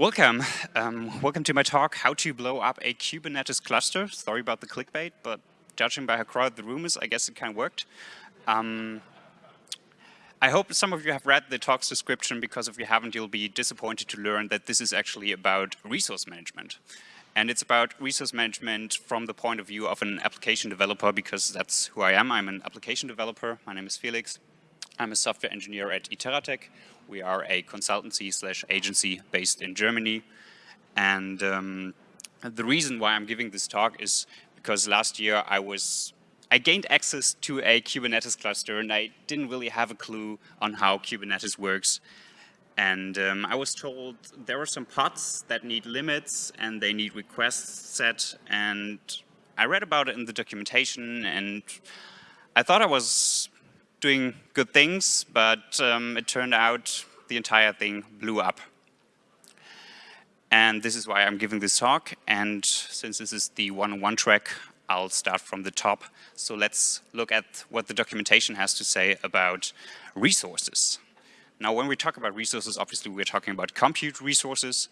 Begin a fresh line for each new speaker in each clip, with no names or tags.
Welcome. Um, welcome to my talk, How to Blow Up a Kubernetes Cluster. Sorry about the clickbait, but judging by how crowded the room is, I guess it kind of worked. Um, I hope some of you have read the talk's description because if you haven't, you'll be disappointed to learn that this is actually about resource management. And it's about resource management from the point of view of an application developer because that's who I am. I'm an application developer. My name is Felix. I'm a software engineer at Iteratec. We are a consultancy slash agency based in Germany. And um, the reason why I'm giving this talk is because last year I was I gained access to a Kubernetes cluster and I didn't really have a clue on how Kubernetes works. And um, I was told there are some pods that need limits and they need requests set. And I read about it in the documentation and I thought I was doing good things, but um, it turned out the entire thing blew up. And this is why I'm giving this talk. And since this is the one-on-one -on -one track, I'll start from the top. So let's look at what the documentation has to say about resources. Now, when we talk about resources, obviously we're talking about compute resources.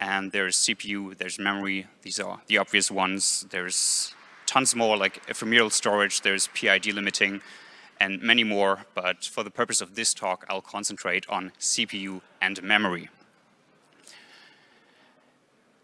And there's CPU, there's memory. These are the obvious ones. There's tons more like ephemeral storage. There's PID limiting and many more, but for the purpose of this talk, I'll concentrate on CPU and memory.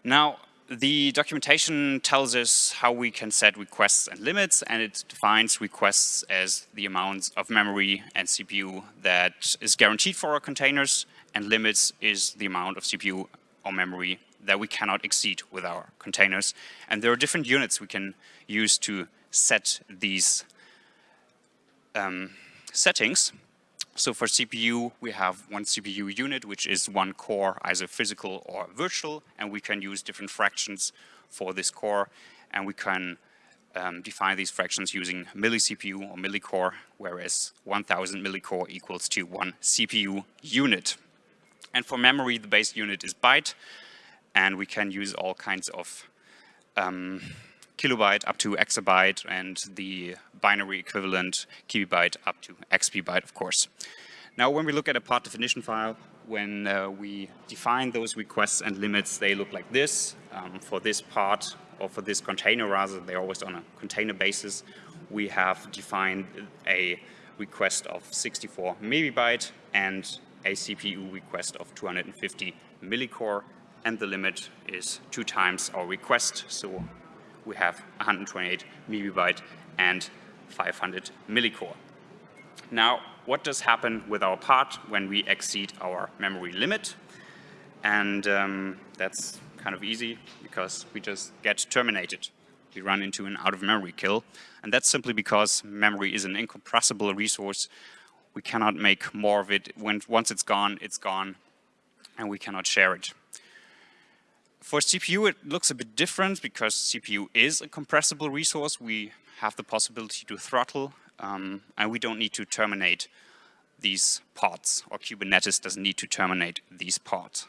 Now, the documentation tells us how we can set requests and limits, and it defines requests as the amounts of memory and CPU that is guaranteed for our containers, and limits is the amount of CPU or memory that we cannot exceed with our containers. And there are different units we can use to set these um, settings. So for CPU, we have one CPU unit, which is one core, either physical or virtual, and we can use different fractions for this core, and we can um, define these fractions using milli-CPU or millicore, whereas 1000 millicore equals to one CPU unit. And for memory, the base unit is byte, and we can use all kinds of um, kilobyte up to exabyte and the binary equivalent kibibyte up to exbibyte, of course. Now, when we look at a pod definition file, when uh, we define those requests and limits, they look like this. Um, for this pod, or for this container rather, they're always on a container basis. We have defined a request of 64 megabyte and a CPU request of 250 millicore, and the limit is two times our request, so we have 128 megabyte and 500 millicore. Now, what does happen with our pod when we exceed our memory limit? And um, that's kind of easy because we just get terminated. We run into an out-of-memory kill. And that's simply because memory is an incompressible resource. We cannot make more of it. When Once it's gone, it's gone, and we cannot share it. For CPU, it looks a bit different because CPU is a compressible resource. We have the possibility to throttle, um, and we don't need to terminate these pods, or Kubernetes doesn't need to terminate these pods.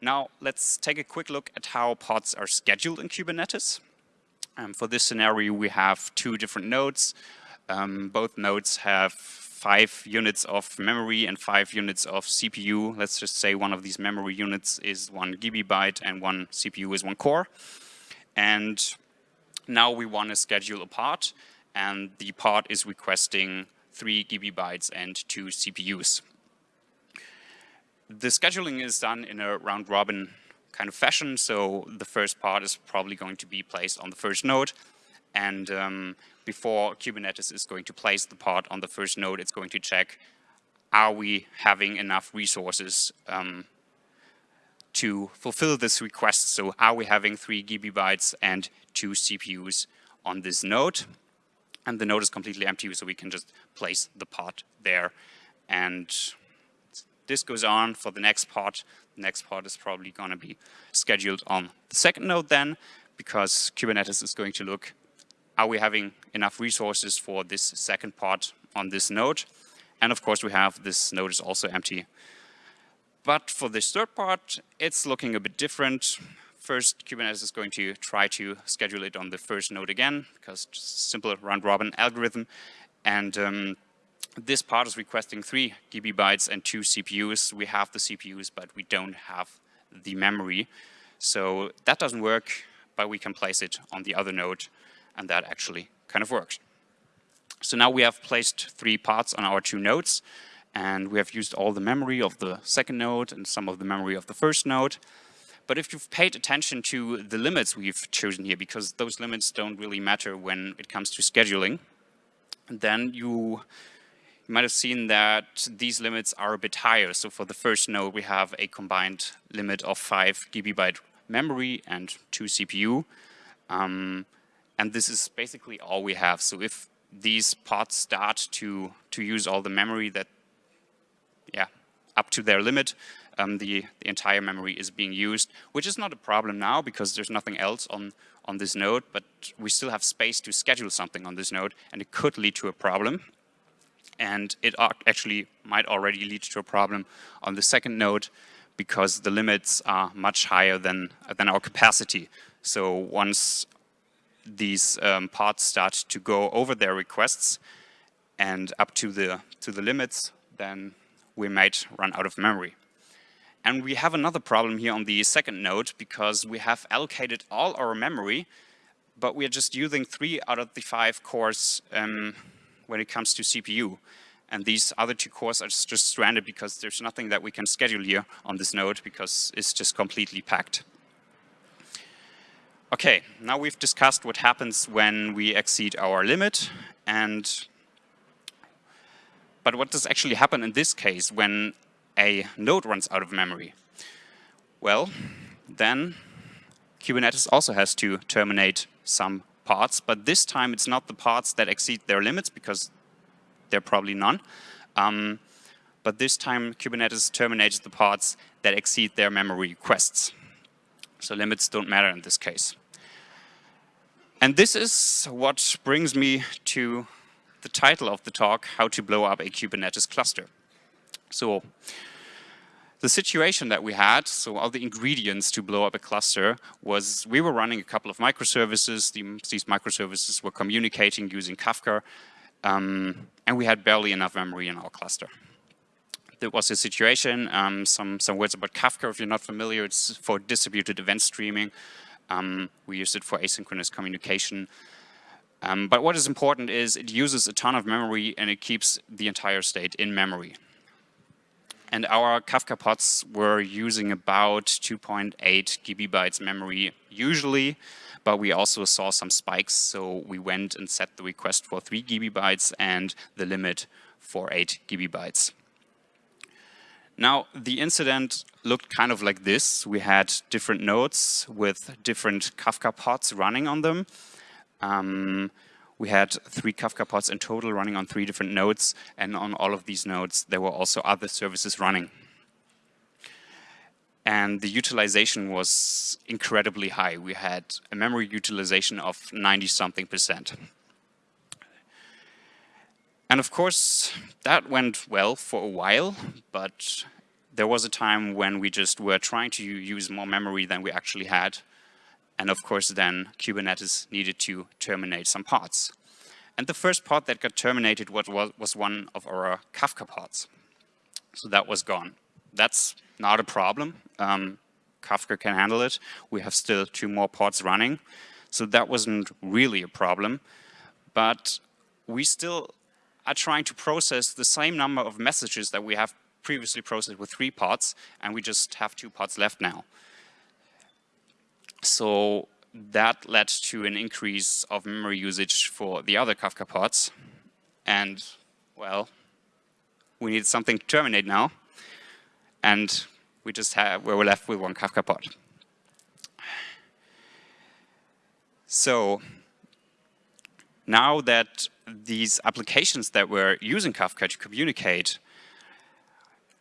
Now, let's take a quick look at how pods are scheduled in Kubernetes. Um, for this scenario, we have two different nodes. Um, both nodes have five units of memory and five units of CPU. Let's just say one of these memory units is one gigabyte and one CPU is one core. And now we want to schedule a pod and the pod is requesting three gigabytes and two CPUs. The scheduling is done in a round robin kind of fashion. So the first pod is probably going to be placed on the first node. And um, before Kubernetes is going to place the pod on the first node, it's going to check, are we having enough resources um, to fulfill this request? So are we having three gigabytes and two CPUs on this node? And the node is completely empty, so we can just place the pod there. And this goes on for the next pod. The next pod is probably going to be scheduled on the second node then, because Kubernetes is going to look are we having enough resources for this second pod on this node? And of course, we have this node is also empty. But for this third pod, it's looking a bit different. First, Kubernetes is going to try to schedule it on the first node again, because simple round-robin algorithm. And um, this pod is requesting three gigabytes and two CPUs. We have the CPUs, but we don't have the memory. So that doesn't work, but we can place it on the other node, and that actually kind of works. So now we have placed three pods on our two nodes, and we have used all the memory of the second node and some of the memory of the first node. But if you've paid attention to the limits we've chosen here, because those limits don't really matter when it comes to scheduling, then you might have seen that these limits are a bit higher. So for the first node, we have a combined limit of 5 gigabyte memory and 2 CPU. Um, and this is basically all we have. So if these pods start to, to use all the memory that, yeah, up to their limit, um, the, the entire memory is being used, which is not a problem now because there's nothing else on, on this node, but we still have space to schedule something on this node, and it could lead to a problem. And it actually might already lead to a problem on the second node because the limits are much higher than, than our capacity. So once these um, pods start to go over their requests and up to the, to the limits, then we might run out of memory. And we have another problem here on the second node because we have allocated all our memory, but we are just using three out of the five cores um, when it comes to CPU. And these other two cores are just stranded because there's nothing that we can schedule here on this node because it's just completely packed. Okay, now we've discussed what happens when we exceed our limit and but what does actually happen in this case when a node runs out of memory? Well, then Kubernetes also has to terminate some pods, but this time it's not the pods that exceed their limits because there are probably none. Um, but this time Kubernetes terminates the pods that exceed their memory requests. So limits don't matter in this case. And this is what brings me to the title of the talk, How to Blow Up a Kubernetes Cluster. So the situation that we had, so all the ingredients to blow up a cluster was we were running a couple of microservices. The, these microservices were communicating using Kafka, um, and we had barely enough memory in our cluster there was a situation, um, some, some words about Kafka, if you're not familiar, it's for distributed event streaming. Um, we use it for asynchronous communication. Um, but what is important is it uses a ton of memory and it keeps the entire state in memory. And our Kafka pods were using about 2.8 gigabytes memory usually, but we also saw some spikes, so we went and set the request for 3 gigabytes and the limit for 8 gigabytes. Now, the incident looked kind of like this. We had different nodes with different Kafka pods running on them. Um, we had three Kafka pods in total running on three different nodes, and on all of these nodes, there were also other services running. And the utilization was incredibly high. We had a memory utilization of 90-something percent. And of course, that went well for a while, but there was a time when we just were trying to use more memory than we actually had. And of course, then Kubernetes needed to terminate some pods. And the first pod that got terminated was, was one of our Kafka pods. So that was gone. That's not a problem. Um, Kafka can handle it. We have still two more pods running. So that wasn't really a problem. But we still are trying to process the same number of messages that we have previously processed with three pods, and we just have two pods left now. So that led to an increase of memory usage for the other Kafka pods. And, well, we need something to terminate now. And we just have, we were left with one Kafka pod. So now that these applications that were using Kafka to communicate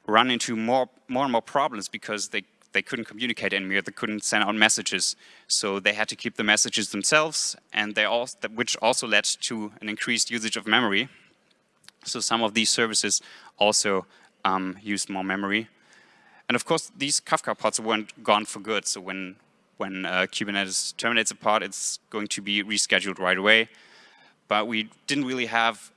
run into more, more and more problems because they, they couldn't communicate anymore, they couldn't send out messages. So they had to keep the messages themselves, and they all, which also led to an increased usage of memory. So some of these services also um, used more memory. And of course, these Kafka pods weren't gone for good. So when, when uh, Kubernetes terminates a pod, it's going to be rescheduled right away but we didn't really have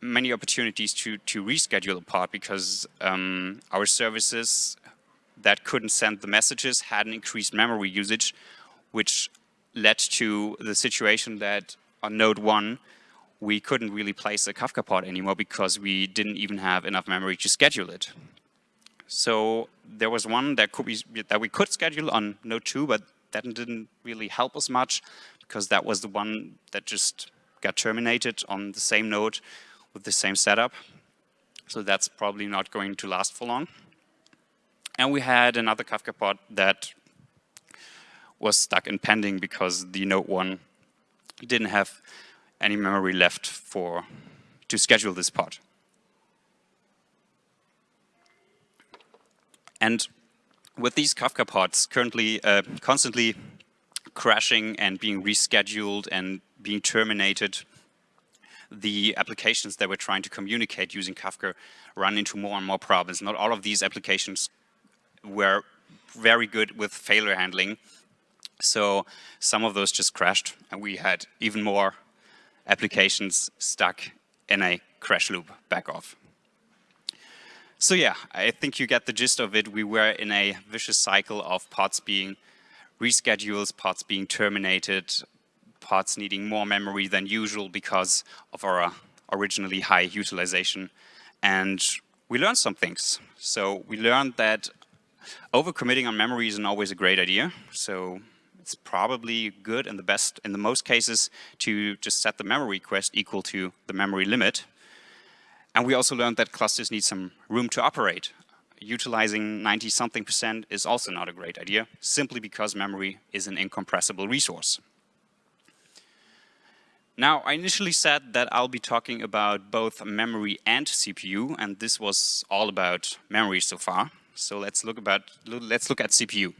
many opportunities to, to reschedule a pod because um, our services that couldn't send the messages had an increased memory usage, which led to the situation that on node one, we couldn't really place a Kafka pod anymore because we didn't even have enough memory to schedule it. So there was one that could be that we could schedule on node two, but that didn't really help us much because that was the one that just got terminated on the same node with the same setup. So that's probably not going to last for long. And we had another Kafka pod that was stuck in pending because the node one didn't have any memory left for to schedule this pod. And with these Kafka pods currently uh, constantly crashing and being rescheduled and being terminated, the applications that we're trying to communicate using Kafka run into more and more problems. Not all of these applications were very good with failure handling. So some of those just crashed and we had even more applications stuck in a crash loop back off. So yeah, I think you get the gist of it. We were in a vicious cycle of pods being rescheduled, pods being terminated, pods needing more memory than usual because of our uh, originally high utilization. And we learned some things. So we learned that overcommitting on memory isn't always a great idea. So it's probably good in the best, in the most cases, to just set the memory request equal to the memory limit. And we also learned that clusters need some room to operate. Utilizing 90 something percent is also not a great idea, simply because memory is an incompressible resource. Now, I initially said that I'll be talking about both memory and CPU, and this was all about memory so far. So let's look about let's look at CPU.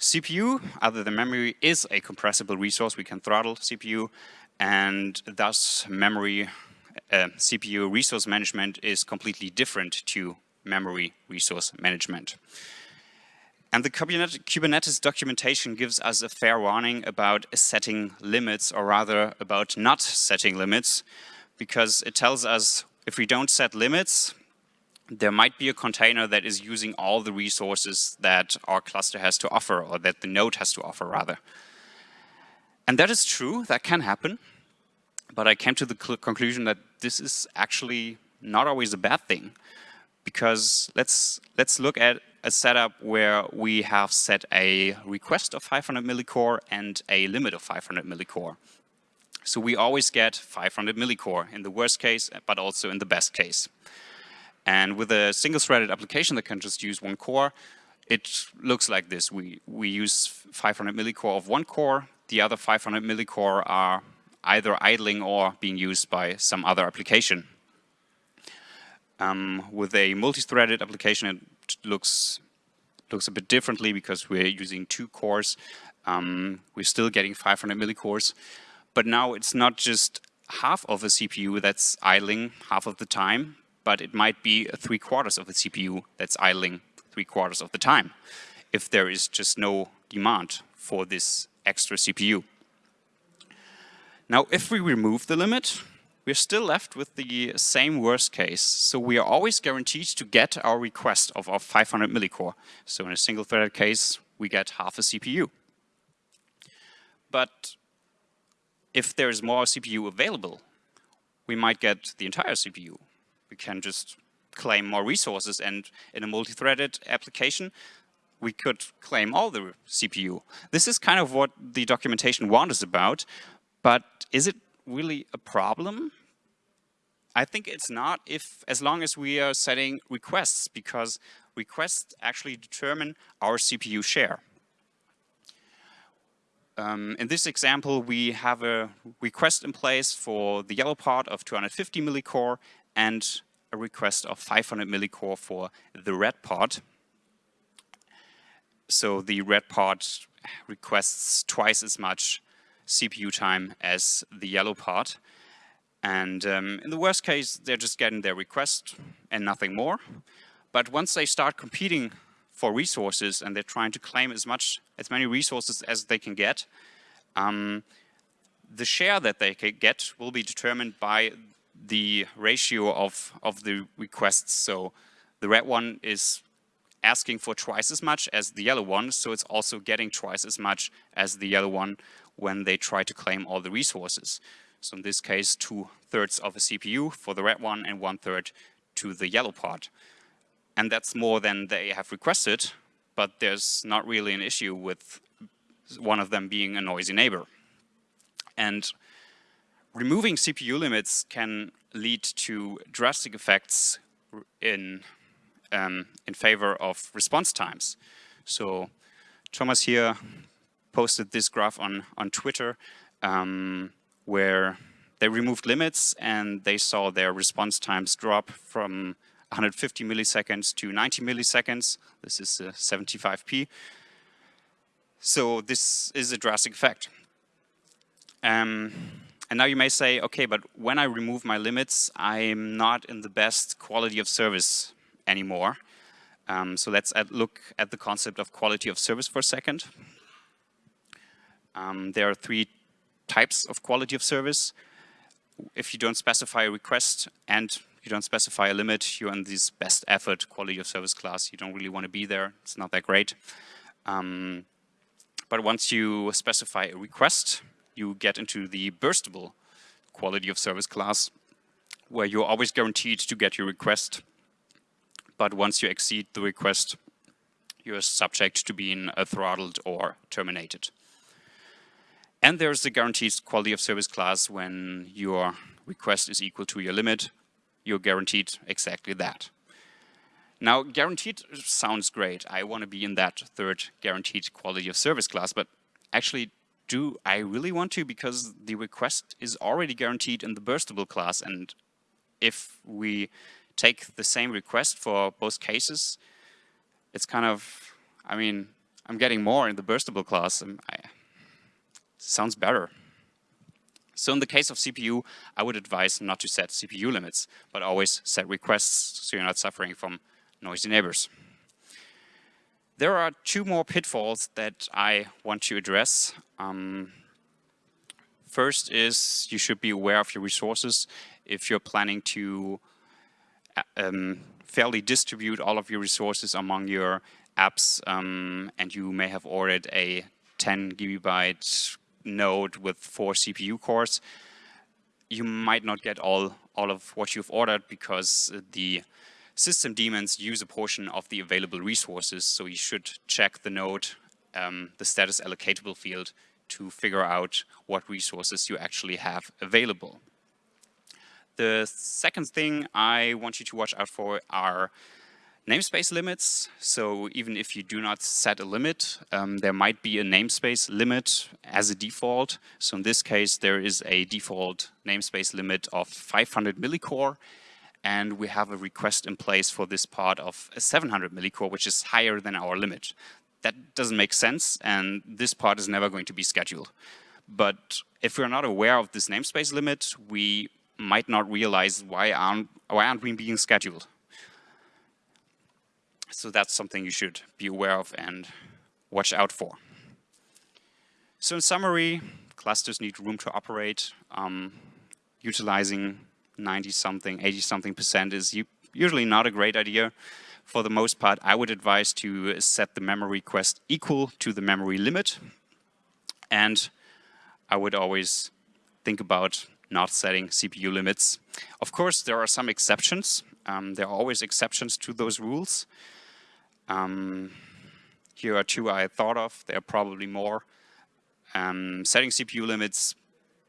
CPU, other than memory, is a compressible resource. We can throttle CPU, and thus memory uh, CPU resource management is completely different to memory resource management. And the Kubernetes documentation gives us a fair warning about setting limits, or rather about not setting limits, because it tells us if we don't set limits, there might be a container that is using all the resources that our cluster has to offer, or that the node has to offer, rather. And that is true, that can happen. But I came to the conclusion that this is actually not always a bad thing. Because let's, let's look at a setup where we have set a request of 500 millicore and a limit of 500 millicore. So we always get 500 millicore in the worst case, but also in the best case. And with a single-threaded application that can just use one core, it looks like this. We, we use 500 millicore of one core. The other 500 millicore are either idling or being used by some other application. Um, with a multi-threaded application, it looks looks a bit differently because we're using two cores. Um, we're still getting 500 millicores, but now it's not just half of a CPU that's idling half of the time, but it might be three quarters of the CPU that's idling three quarters of the time if there is just no demand for this extra CPU. Now, if we remove the limit, we're still left with the same worst case. So we are always guaranteed to get our request of our 500 millicore. So in a single threaded case, we get half a CPU. But if there's more CPU available, we might get the entire CPU we can just claim more resources and in a multi-threaded application we could claim all the CPU. This is kind of what the documentation warns us about, but is it really a problem? I think it's not if as long as we are setting requests because requests actually determine our CPU share. Um, in this example, we have a request in place for the yellow part of 250 millicore and a request of 500 millicore for the red part. So the red part requests twice as much CPU time as the yellow part. And um, in the worst case, they're just getting their request and nothing more. But once they start competing for resources and they're trying to claim as much, as many resources as they can get, um, the share that they can get will be determined by the ratio of, of the requests. So the red one is asking for twice as much as the yellow one, so it's also getting twice as much as the yellow one when they try to claim all the resources. So in this case, two thirds of a CPU for the red one and one third to the yellow part. And that's more than they have requested, but there's not really an issue with one of them being a noisy neighbor. And removing CPU limits can lead to drastic effects in, um, in favor of response times. So Thomas here posted this graph on, on Twitter um, where they removed limits and they saw their response times drop from 150 milliseconds to 90 milliseconds. This is 75p. So this is a drastic effect. Um, and now you may say, okay, but when I remove my limits, I'm not in the best quality of service anymore. Um, so let's add, look at the concept of quality of service for a second. Um, there are three types of quality of service. If you don't specify a request and you don't specify a limit, you're in this best effort quality of service class. You don't really want to be there. It's not that great. Um, but once you specify a request, you get into the burstable quality of service class, where you're always guaranteed to get your request. But once you exceed the request, you're subject to being throttled or terminated. And there's the guaranteed quality of service class when your request is equal to your limit, you're guaranteed exactly that. Now, guaranteed sounds great. I want to be in that third guaranteed quality of service class, but actually do I really want to? Because the request is already guaranteed in the burstable class. And if we take the same request for both cases, it's kind of, I mean, I'm getting more in the burstable class. I, sounds better. So in the case of CPU, I would advise not to set CPU limits, but always set requests so you're not suffering from noisy neighbors. There are two more pitfalls that I want to address. Um, first is you should be aware of your resources if you're planning to uh, um, fairly distribute all of your resources among your apps um, and you may have ordered a 10 gigabyte node with four CPU cores. You might not get all, all of what you've ordered because the system daemons use a portion of the available resources, so you should check the node, um, the status allocatable field to figure out what resources you actually have available. The second thing I want you to watch out for are namespace limits. So even if you do not set a limit, um, there might be a namespace limit as a default. So in this case, there is a default namespace limit of 500 millicore and we have a request in place for this pod of 700 millicore, which is higher than our limit. That doesn't make sense, and this pod is never going to be scheduled. But if we're not aware of this namespace limit, we might not realize why aren't, why aren't we being scheduled. So that's something you should be aware of and watch out for. So in summary, clusters need room to operate. Um, utilizing 90 something, 80 something percent is usually not a great idea. For the most part, I would advise to set the memory request equal to the memory limit. And I would always think about not setting CPU limits. Of course, there are some exceptions. Um, there are always exceptions to those rules. Um, here are two I thought of. There are probably more. Um, setting CPU limits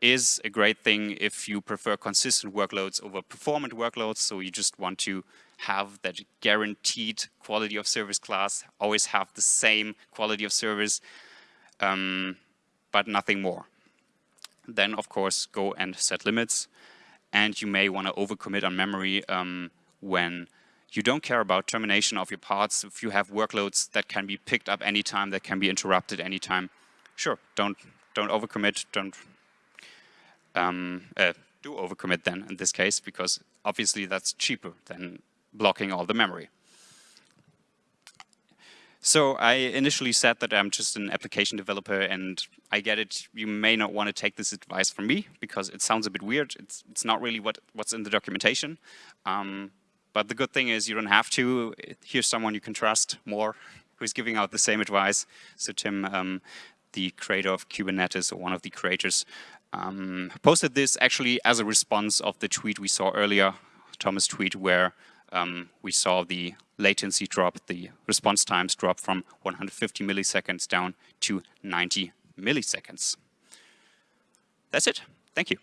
is a great thing if you prefer consistent workloads over performant workloads. So you just want to have that guaranteed quality of service class, always have the same quality of service, um, but nothing more. Then, of course, go and set limits. And you may want to overcommit on memory um, when you don't care about termination of your pods. If you have workloads that can be picked up anytime, that can be interrupted anytime, sure, don't don't overcommit, don't um, uh, do overcommit then in this case, because obviously that's cheaper than blocking all the memory. So I initially said that I'm just an application developer and I get it, you may not want to take this advice from me because it sounds a bit weird. It's, it's not really what, what's in the documentation. Um, but the good thing is you don't have to. Here's someone you can trust more who's giving out the same advice. So Tim, um, the creator of Kubernetes, or one of the creators, um, posted this actually as a response of the tweet we saw earlier, Thomas' tweet, where um, we saw the latency drop, the response times drop from 150 milliseconds down to 90 milliseconds. That's it. Thank you.